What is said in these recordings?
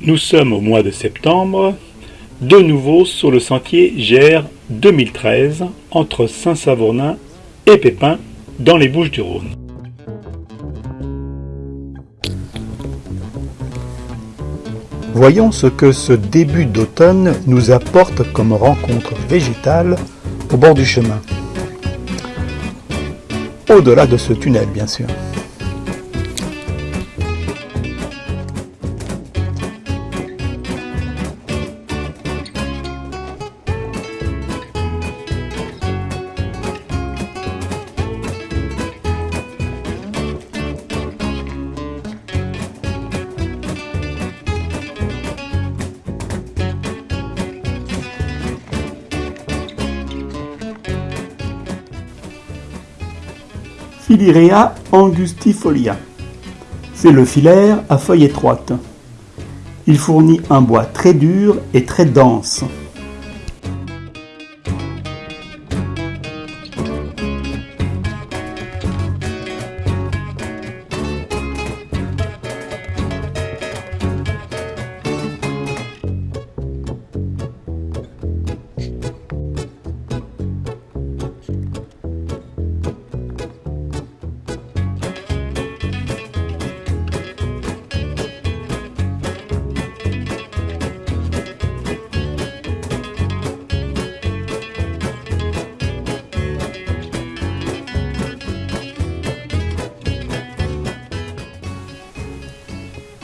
Nous sommes au mois de septembre, de nouveau sur le sentier GR 2013 entre Saint-Savournin et Pépin dans les Bouches Voyons ce que ce début d'automne nous apporte comme rencontre végétale au bord du chemin. Au-delà de ce tunnel, bien sûr. Philirea angustifolia. C'est le filaire à feuilles étroites. Il fournit un bois très dur et très dense.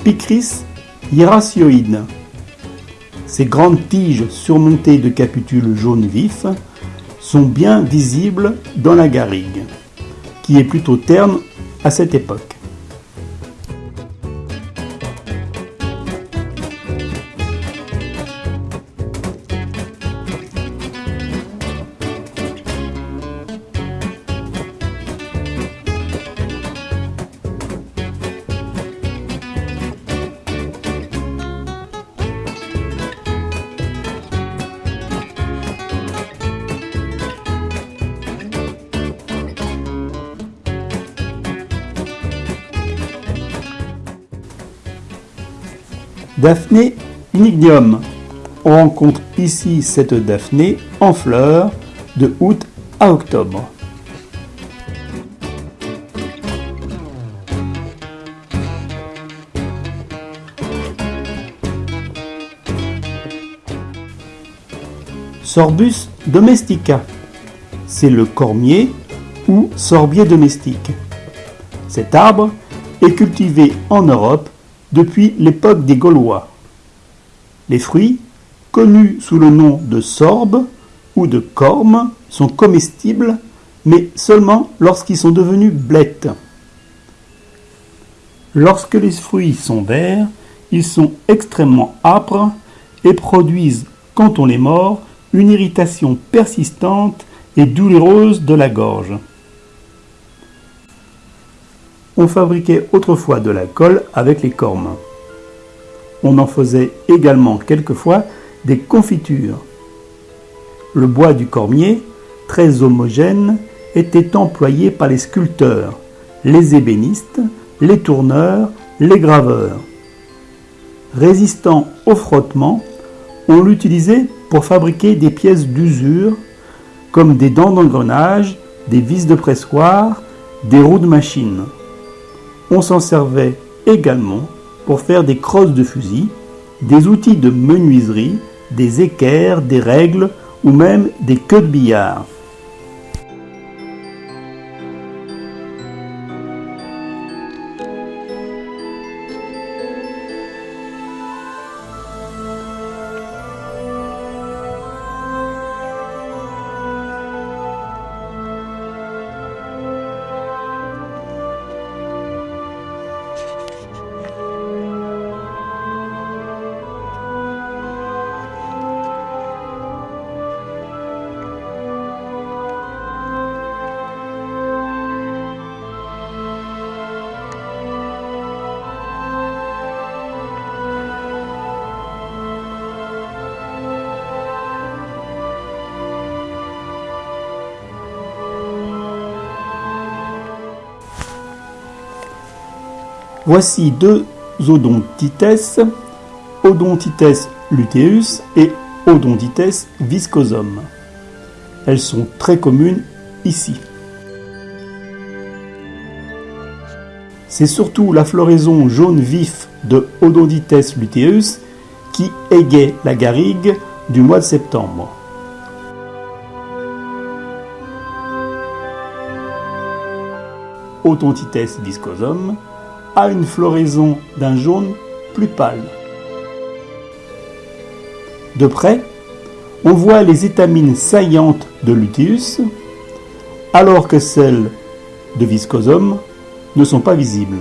Picris hiracioide. Ces grandes tiges surmontées de capitules jaunes vifs sont bien visibles dans la garrigue, qui est plutôt terne à cette époque. Daphné unignium. On rencontre ici cette Daphné en fleurs de août à octobre. Sorbus domestica. C'est le cormier ou sorbier domestique. Cet arbre est cultivé en Europe depuis l'époque des Gaulois. Les fruits, connus sous le nom de sorbe ou de corme, sont comestibles, mais seulement lorsqu'ils sont devenus blettes. Lorsque les fruits sont verts, ils sont extrêmement âpres et produisent, quand on les mord, une irritation persistante et douloureuse de la gorge. On fabriquait autrefois de la colle avec les cormes. On en faisait également quelquefois des confitures. Le bois du cormier, très homogène, était employé par les sculpteurs, les ébénistes, les tourneurs, les graveurs. Résistant au frottement, on l'utilisait pour fabriquer des pièces d'usure comme des dents d'engrenage, des vis de pressoir, des roues de machine. On s'en servait également pour faire des crosses de fusil, des outils de menuiserie, des équerres, des règles ou même des queues de billard. Voici deux odontites, Odontites luteus et Odontites viscosum. Elles sont très communes ici. C'est surtout la floraison jaune vif de Odontites luteus qui égaye la garrigue du mois de septembre. Odontites viscosum une floraison d'un jaune plus pâle. De près, on voit les étamines saillantes de luteus, alors que celles de viscosum ne sont pas visibles.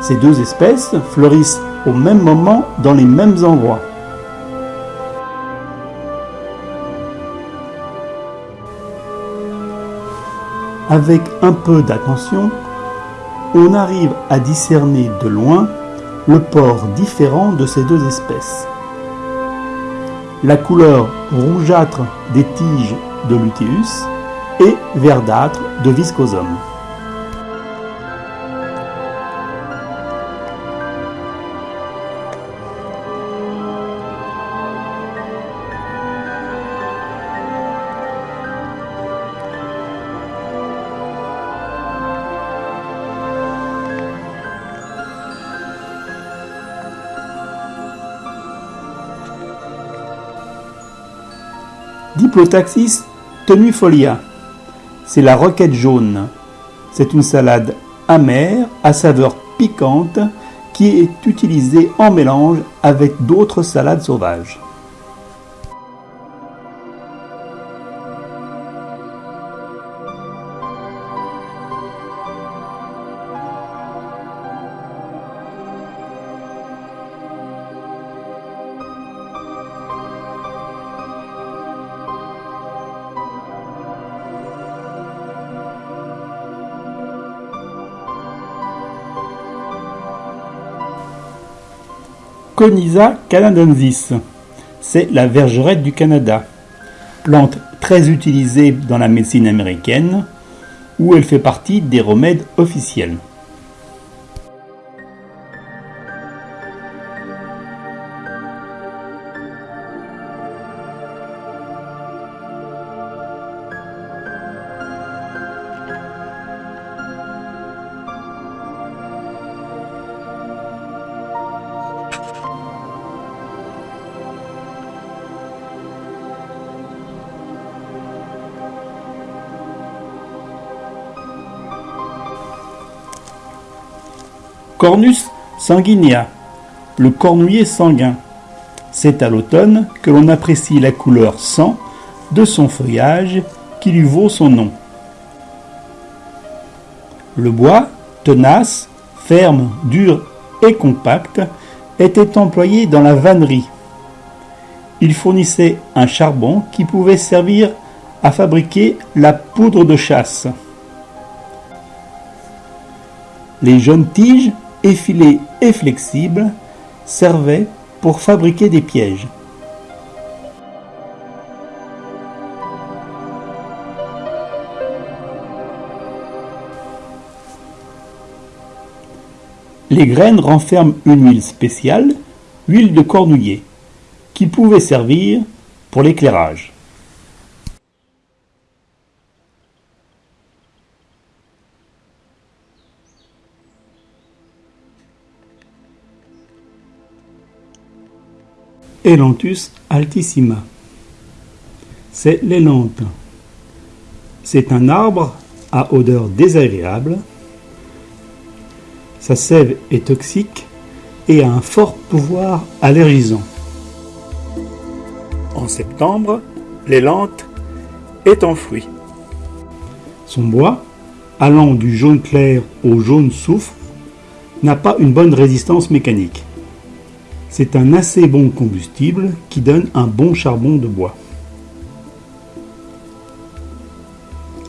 Ces deux espèces fleurissent au même moment dans les mêmes endroits. Avec un peu d'attention, on arrive à discerner de loin le port différent de ces deux espèces. La couleur rougeâtre des tiges de luteus et verdâtre de viscosum. Diplotaxis tenuifolia. C'est la roquette jaune. C'est une salade amère à saveur piquante qui est utilisée en mélange avec d'autres salades sauvages. Conisa canadensis. C'est la vergerette du Canada. Plante très utilisée dans la médecine américaine, où elle fait partie des remèdes officiels. Cornus sanguinea, le cornouiller sanguin. C'est à l'automne que l'on apprécie la couleur sang de son feuillage qui lui vaut son nom. Le bois, tenace, ferme, dur et compact, était employé dans la vannerie. Il fournissait un charbon qui pouvait servir à fabriquer la poudre de chasse. Les jeunes tiges effilés et flexibles, servaient pour fabriquer des pièges. Les graines renferment une huile spéciale, huile de cornouiller, qui pouvait servir pour l'éclairage. Elanthus altissima. C'est l'élante. C'est un arbre à odeur désagréable. Sa sève est toxique et a un fort pouvoir allergisant. En septembre, l'élante est en fruit. Son bois, allant du jaune clair au jaune soufre, n'a pas une bonne résistance mécanique. C'est un assez bon combustible qui donne un bon charbon de bois.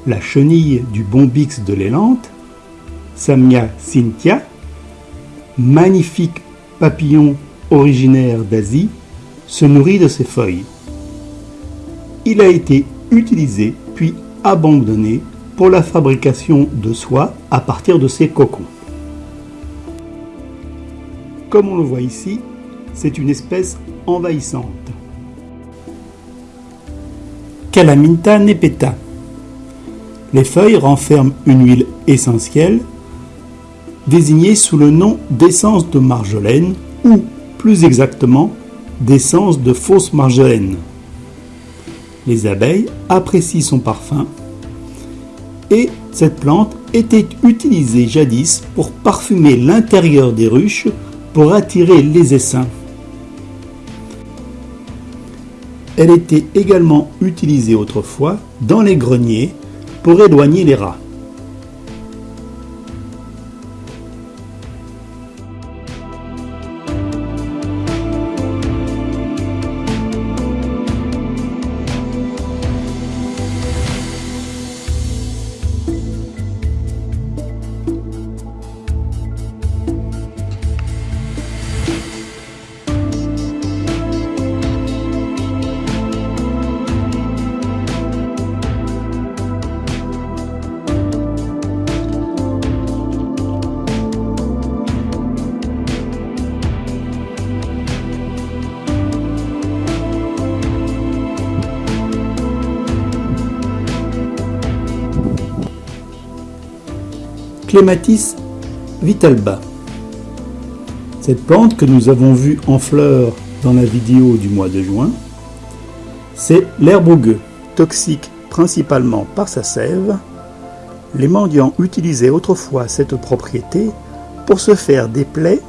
La chenille du bombix de l'élante, Samia cynthia, magnifique papillon originaire d'Asie, se nourrit de ses feuilles. Il a été utilisé puis abandonné pour la fabrication de soie à partir de ses cocons. Comme on le voit ici, c'est une espèce envahissante. Calaminta nepeta. Les feuilles renferment une huile essentielle désignée sous le nom d'essence de marjolaine ou, plus exactement, d'essence de fausse marjolaine. Les abeilles apprécient son parfum et cette plante était utilisée jadis pour parfumer l'intérieur des ruches pour attirer les essaims. Elle était également utilisée autrefois dans les greniers pour éloigner les rats. Clematis vitalba. Cette plante que nous avons vue en fleurs dans la vidéo du mois de juin, c'est l'herbe au gueux, toxique principalement par sa sève. Les mendiants utilisaient autrefois cette propriété pour se faire des plaies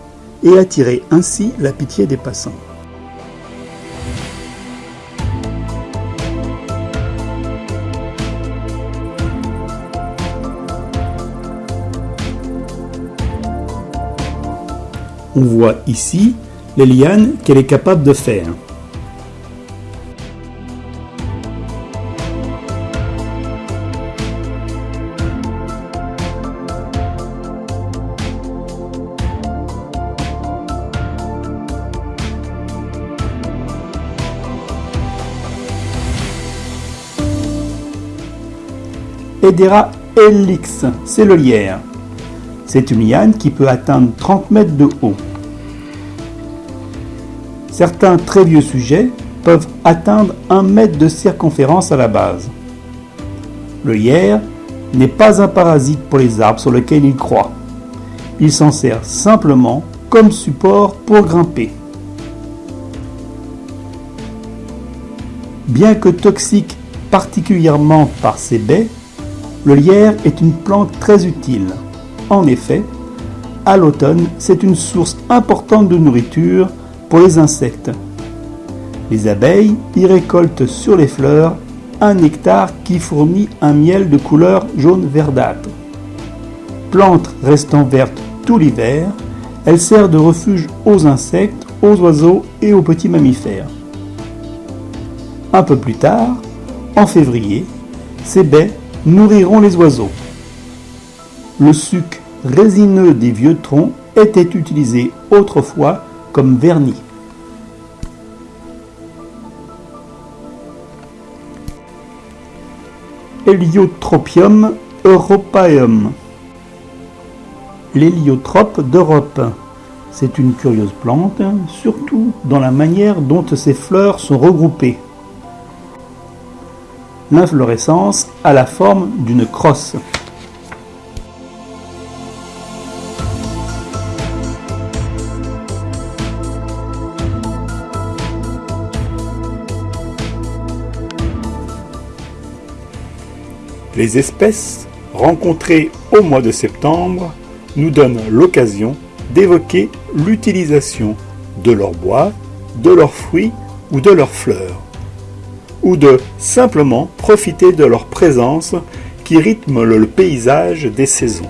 et attirer ainsi la pitié des passants. On voit ici les lianes qu'elle est capable de faire. Edera helix, c'est le lierre. C'est une liane qui peut atteindre 30 mètres de haut. Certains très vieux sujets peuvent atteindre 1 mètre de circonférence à la base. Le hier n'est pas un parasite pour les arbres sur lesquels il croît. Il s'en sert simplement comme support pour grimper. Bien que toxique particulièrement par ses baies, le lierre est une plante très utile. En effet, à l'automne, c'est une source importante de nourriture pour les insectes. Les abeilles y récoltent sur les fleurs un nectar qui fournit un miel de couleur jaune verdâtre. Plante restant verte tout l'hiver, elle sert de refuge aux insectes, aux oiseaux et aux petits mammifères. Un peu plus tard, en février, ces baies nourriront les oiseaux. Le résineux des vieux troncs était utilisé autrefois comme vernis. Héliotropium europaeum. L'héliotrope d'Europe. C'est une curieuse plante, surtout dans la manière dont ses fleurs sont regroupées. L'inflorescence a la forme d'une crosse. Les espèces rencontrées au mois de septembre nous donnent l'occasion d'évoquer l'utilisation de leurs bois, de leurs fruits ou de leurs fleurs, ou de simplement profiter de leur présence qui rythme le paysage des saisons.